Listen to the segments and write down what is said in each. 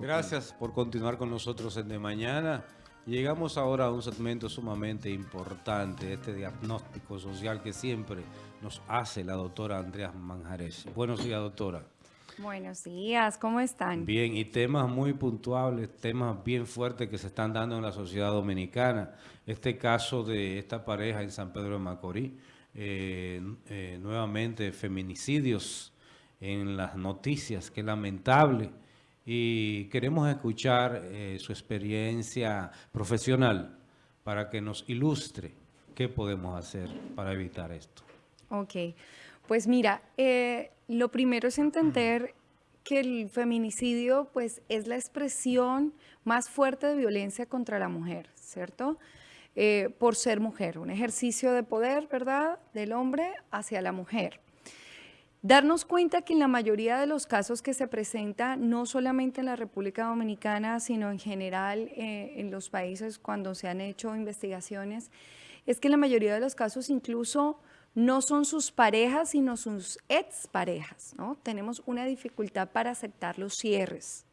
Gracias por continuar con nosotros en De Mañana. Llegamos ahora a un segmento sumamente importante, este diagnóstico social que siempre nos hace la doctora Andrea Manjarés. Buenos días, doctora. Buenos días, ¿cómo están? Bien, y temas muy puntuales, temas bien fuertes que se están dando en la sociedad dominicana. Este caso de esta pareja en San Pedro de Macorís, eh, eh, nuevamente feminicidios en las noticias, que lamentable y queremos escuchar eh, su experiencia profesional para que nos ilustre qué podemos hacer para evitar esto. Ok, pues mira, eh, lo primero es entender que el feminicidio pues es la expresión más fuerte de violencia contra la mujer, ¿cierto? Eh, por ser mujer, un ejercicio de poder, ¿verdad?, del hombre hacia la mujer. Darnos cuenta que en la mayoría de los casos que se presentan, no solamente en la República Dominicana, sino en general eh, en los países cuando se han hecho investigaciones, es que en la mayoría de los casos incluso no son sus parejas, sino sus exparejas. ¿no? Tenemos una dificultad para aceptar los cierres.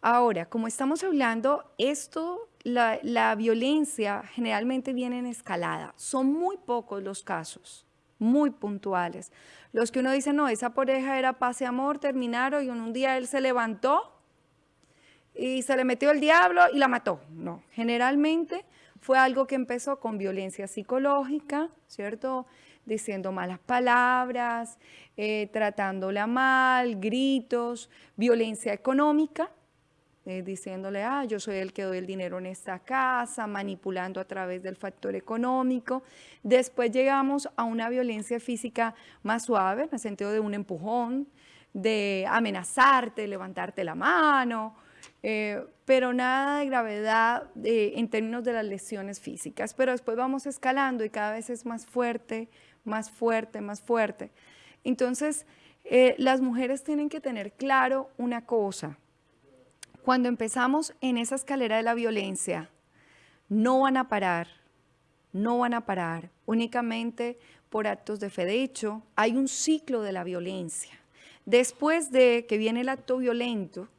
Ahora, como estamos hablando, esto, la, la violencia generalmente viene en escalada. Son muy pocos los casos muy puntuales. Los que uno dice, no, esa pareja era paz y amor, terminaron y un día él se levantó y se le metió el diablo y la mató. No, generalmente fue algo que empezó con violencia psicológica, ¿cierto? Diciendo malas palabras, eh, tratándola mal, gritos, violencia económica, eh, diciéndole, ah, yo soy el que doy el dinero en esta casa, manipulando a través del factor económico. Después llegamos a una violencia física más suave, en el sentido de un empujón, de amenazarte, levantarte la mano, eh, pero nada de gravedad eh, en términos de las lesiones físicas. Pero después vamos escalando y cada vez es más fuerte, más fuerte, más fuerte. Entonces, las mujeres tienen que tener claro una cosa, cuando empezamos en esa escalera de la violencia, no van a parar, no van a parar únicamente por actos de fe. De hecho, hay un ciclo de la violencia. Después de que viene el acto violento,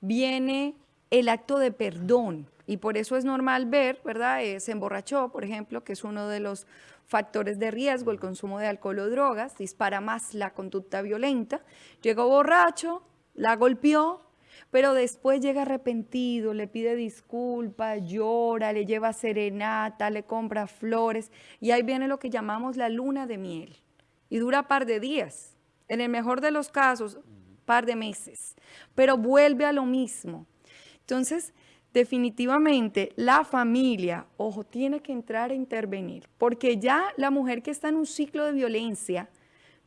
viene el acto de perdón. Y por eso es normal ver, ¿verdad? Eh, se emborrachó, por ejemplo, que es uno de los factores de riesgo, el consumo de alcohol o drogas, dispara más la conducta violenta. Llegó borracho, la golpeó, pero después llega arrepentido, le pide disculpas, llora, le lleva serenata, le compra flores y ahí viene lo que llamamos la luna de miel y dura par de días, en el mejor de los casos, par de meses, pero vuelve a lo mismo. Entonces, definitivamente la familia, ojo, tiene que entrar a intervenir, porque ya la mujer que está en un ciclo de violencia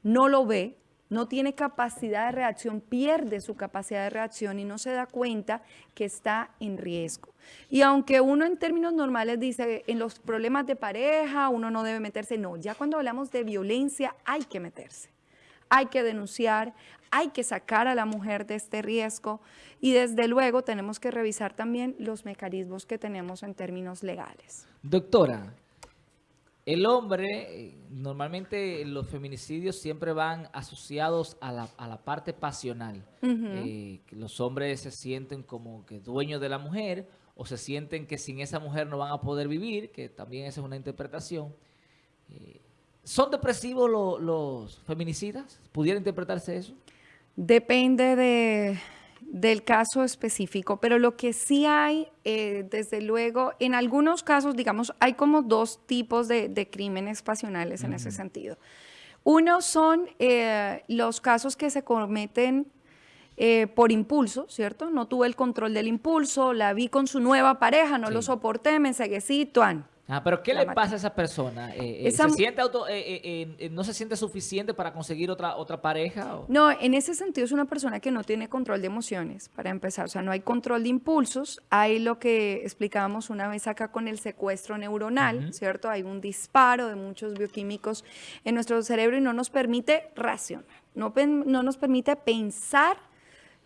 no lo ve, no tiene capacidad de reacción, pierde su capacidad de reacción y no se da cuenta que está en riesgo. Y aunque uno en términos normales dice, en los problemas de pareja uno no debe meterse, no, ya cuando hablamos de violencia hay que meterse. Hay que denunciar, hay que sacar a la mujer de este riesgo y desde luego tenemos que revisar también los mecanismos que tenemos en términos legales. Doctora, el hombre, normalmente los feminicidios siempre van asociados a la, parte pasional. Eh, los hombres se sienten como que dueños de la mujer o se sienten que sin esa mujer no van a poder vivir, que también esa es una interpretación. Eh, ¿Son depresivos los feminicidas? ¿Pudiera interpretarse eso? Depende de del caso específico, pero lo que sí hay, eh, desde luego, en algunos casos, digamos, hay como dos tipos de, crímenes pasionales en ese sentido. Uno son eh, los casos que se cometen eh, por impulso, ¿cierto? No tuve el control del impulso, la vi con su nueva pareja, no lo soporté, me ensegué, sí, tuan. Ah, pero ¿qué le pasa a esa persona? Eh, eh, ¿se siente eh, ¿No se siente suficiente para conseguir otra, otra pareja? No, en ese sentido es una persona que no tiene control de emociones, para empezar. O sea, no hay control de impulsos. Hay lo que explicábamos una vez acá con el secuestro neuronal, ¿cierto? Hay un disparo de muchos bioquímicos en nuestro cerebro y no nos permite racionar, no, no nos permite pensar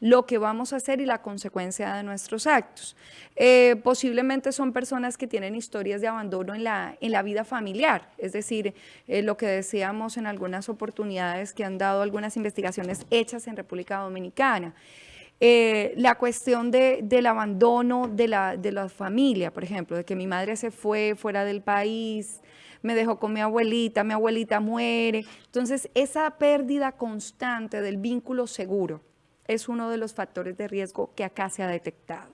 lo que vamos a hacer y la consecuencia de nuestros actos. Eh, posiblemente son personas que tienen historias de abandono en la, en la vida familiar, es decir, eh, lo que decíamos en algunas oportunidades que han dado algunas investigaciones hechas en República Dominicana. eh, la cuestión de, del abandono de la, de la familia, por ejemplo, de que mi madre se fue fuera del país, me dejó con mi abuelita, mi abuelita muere. Entonces, esa pérdida constante del vínculo seguro es uno de los factores de riesgo que acá se ha detectado.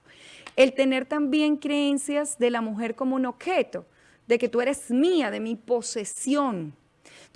El tener también creencias de la mujer como un objeto, de que tú eres mía, de mi posesión,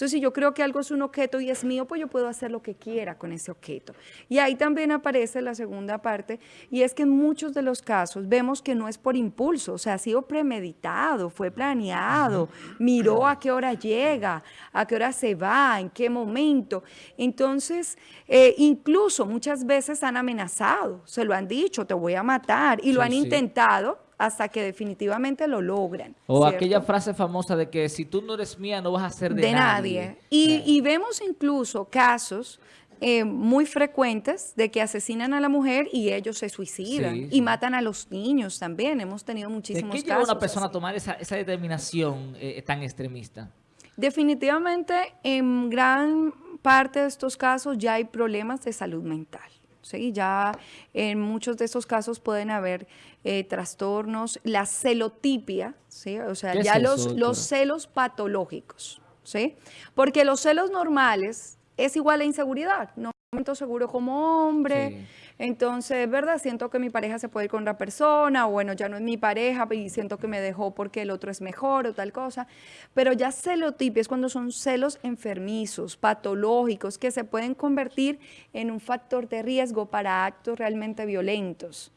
entonces, si yo creo que algo es un objeto y es mío, pues yo puedo hacer lo que quiera con ese objeto. Y ahí también aparece la segunda parte, y es que en muchos de los casos vemos que no es por impulso, o sea, ha sido premeditado, fue planeado, miró a qué hora llega, a qué hora se va, en qué momento. Entonces, eh, incluso muchas veces han amenazado, se lo han dicho, te voy a matar, y lo han intentado hasta que definitivamente lo logran. O aquella frase famosa de que si tú no eres mía no vas a ser de, nadie. Y, vemos incluso casos eh, muy frecuentes de que asesinan a la mujer y ellos se suicidan y matan a los niños también. Hemos tenido muchísimos ¿De qué lleva una persona a tomar esa, determinación eh, tan extremista? Definitivamente, en gran parte de estos casos ya hay problemas de salud mental. ¿Sí? Ya en muchos de estos casos pueden haber eh, trastornos, la celotipia, ¿sí? O sea, ya los, los celos patológicos, ¿sí? Porque los celos normales es igual a inseguridad, no me siento seguro como hombre, entonces, ¿verdad? Siento que mi pareja se puede ir con otra persona, o bueno, ya no es mi pareja y siento que me dejó porque el otro es mejor o tal cosa. Pero ya celotipia es cuando son celos enfermizos, patológicos, que se pueden convertir en un factor de riesgo para actos realmente violentos.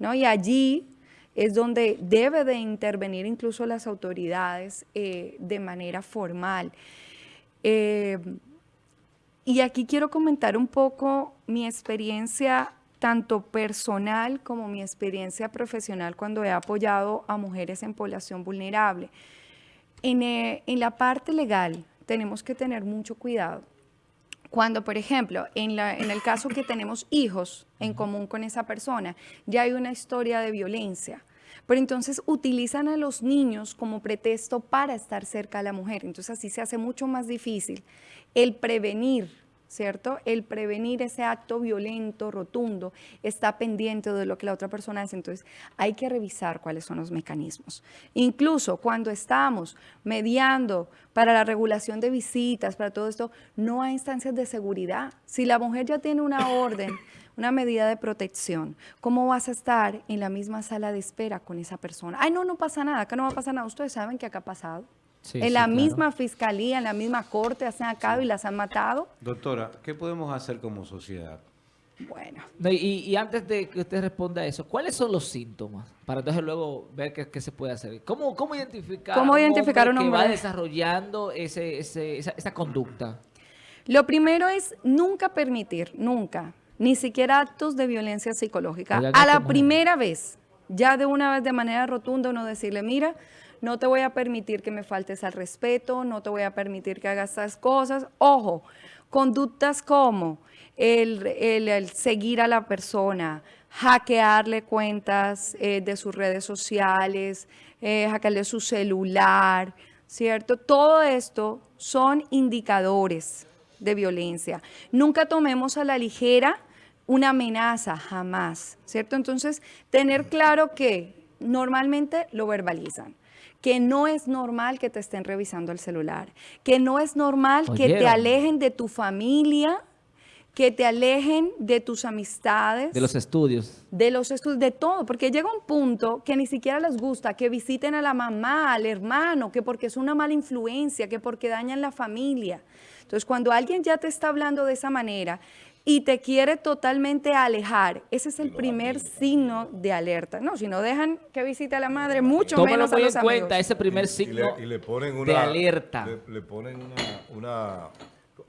¿no? Y allí es donde debe de intervenir incluso las autoridades eh, de manera formal. Eh, y aquí quiero comentar un poco mi experiencia tanto personal como mi experiencia profesional cuando he apoyado a mujeres en población vulnerable. En, eh, en la parte legal tenemos que tener mucho cuidado. Cuando, por ejemplo, en, la, en el caso que tenemos hijos en común con esa persona, ya hay una historia de violencia, pero entonces utilizan a los niños como pretexto para estar cerca de la mujer. Entonces así se hace mucho más difícil el prevenir ¿cierto? El prevenir ese acto violento, rotundo, está pendiente de lo que la otra persona hace. Entonces, hay que revisar cuáles son los mecanismos. Incluso cuando estamos mediando para la regulación de visitas, para todo esto, no hay instancias de seguridad. Si la mujer ya tiene una orden, una medida de protección, ¿cómo vas a estar en la misma sala de espera con esa persona? Ay, no, no pasa nada, acá no va a pasar nada. Ustedes saben que acá ha pasado en la misma fiscalía, en la misma corte, hacen acá y las han matado. Doctora, ¿qué podemos hacer como sociedad? Bueno. y, antes de que usted responda a eso, ¿cuáles son los síntomas? Para entonces luego ver qué, se puede hacer. ¿Cómo, cómo identificar, ¿Cómo identificar un hombre, que va desarrollando ese, esa, esa conducta? Lo primero es nunca permitir, nunca, ni siquiera actos de violencia psicológica. A la primera vez, ya de una vez de manera rotunda uno decirle, mira, no te voy a permitir que me faltes al respeto, no te voy a permitir que hagas estas cosas. Ojo, conductas como el, seguir a la persona, hackearle cuentas eh, de sus redes sociales, eh, hackearle su celular, ¿cierto? Todo esto son indicadores de violencia. Nunca tomemos a la ligera una amenaza, jamás, ¿cierto? Entonces, tener claro que normalmente lo verbalizan que no es normal que te estén revisando el celular, que no es normal que te alejen de tu familia, que te alejen de tus amistades. De los estudios. De los estudios, de todo, porque llega un punto que ni siquiera les gusta que visiten a la mamá, al hermano, que porque es una mala influencia, que porque dañan la familia. Entonces, cuando alguien ya te está hablando de esa manera, y te quiere totalmente alejar. Ese es el primer signo de alerta. No, si no dejan que visite a la madre, mucho menos a los en cuenta ese primer signo de alerta. Le, ponen una,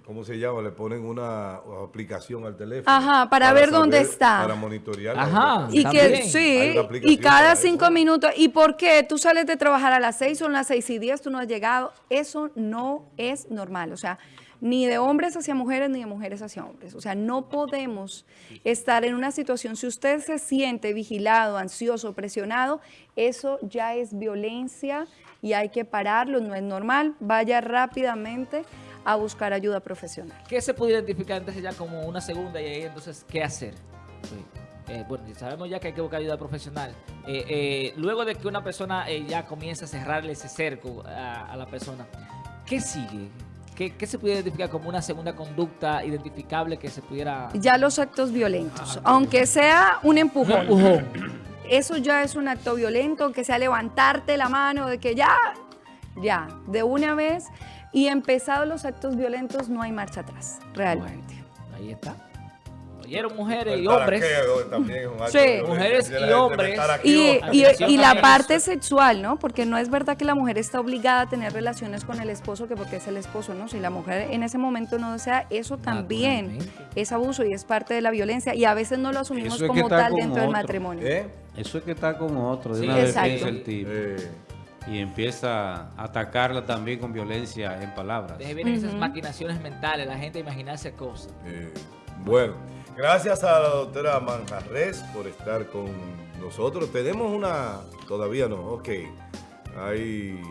¿cómo se llama? Le ponen una aplicación al teléfono. Ajá, para, ver dónde está. Para monitorear. Ajá. Y que sí, y cada cinco minutos. ¿Y por qué? Tú sales de trabajar a las seis, son las seis y diez, tú no has llegado. Eso no es normal. O sea, ni de hombres hacia mujeres, ni de mujeres hacia hombres. O sea, no podemos estar en una situación, si usted se siente vigilado, ansioso, presionado, eso ya es violencia y hay que pararlo, no es normal, vaya rápidamente a buscar ayuda profesional. ¿Qué se puede identificar entonces ya como una segunda y ahí entonces qué hacer? eh, bueno, sabemos ya que hay que buscar ayuda profesional. Eh, eh, luego de que una persona eh, ya comienza a cerrarle ese cerco a, a la persona, ¿qué sigue? ¿Qué, qué se puede identificar como una segunda conducta identificable que se pudiera... Ya los actos violentos, aunque sea un empujón. empujón. Eso ya es un acto violento, que sea levantarte la mano, de que ya, ya, de una vez. Y empezados los actos violentos, no hay marcha atrás, realmente. Bueno, ahí está. Oyeron mujeres y hombres. también Sí. Mujeres y hombres. Y, ¿no? y- la parte sexual, ¿no? Porque no es verdad que la mujer está obligada a tener relaciones con el esposo, que porque es el esposo, ¿no? Si la mujer en ese momento no desea, eso también es abuso y es parte de la violencia. Y a veces no lo asumimos es como tal dentro del matrimonio. ¿Eh? Eso es que está con otro, de Sí, una vez exacto. piensa el tipo. Eh, Y empieza a atacarla también con violencia en palabras. De ahí vienen esas maquinaciones mentales, la gente imaginarse cosas. eh, bueno, gracias a la doctora Manjarres por estar con nosotros. Tenemos una... Todavía no, ok. Hay...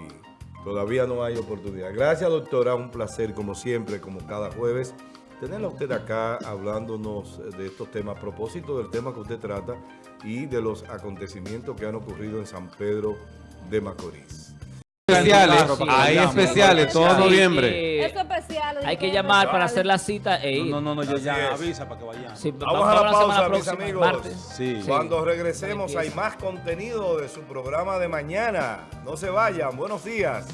Todavía no hay oportunidad. Gracias, doctora. Un placer, como siempre, como cada jueves, tenerla a usted acá hablándonos de estos temas a propósito del tema que usted trata y de los acontecimientos que han ocurrido en San Pedro de Macorís. Especiales, Sí, hay especiales todo Sí, noviembre. Eso especial. hay que llamar para hacer la cita e ir. No, no, no, yo ya avisa para que vayan. Sí, Vamos a la pausa, mis amigos. martes. Sí. Cuando regresemos hay más contenido de su programa de mañana. No se vayan. Buenos días.